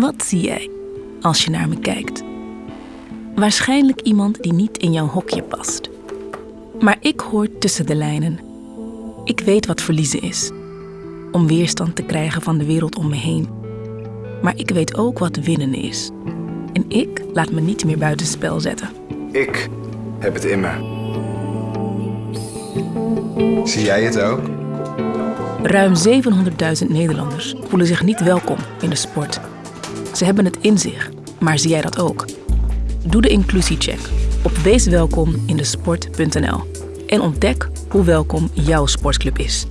Wat zie jij als je naar me kijkt? Waarschijnlijk iemand die niet in jouw hokje past. Maar ik hoor tussen de lijnen. Ik weet wat verliezen is. Om weerstand te krijgen van de wereld om me heen. Maar ik weet ook wat winnen is. En ik laat me niet meer buitenspel zetten. Ik heb het in me. Zie jij het ook? Ruim 700.000 Nederlanders voelen zich niet welkom in de sport. Ze hebben het in zich, maar zie jij dat ook? Doe de inclusiecheck op weeswelkomindesport.nl en ontdek hoe welkom jouw sportclub is.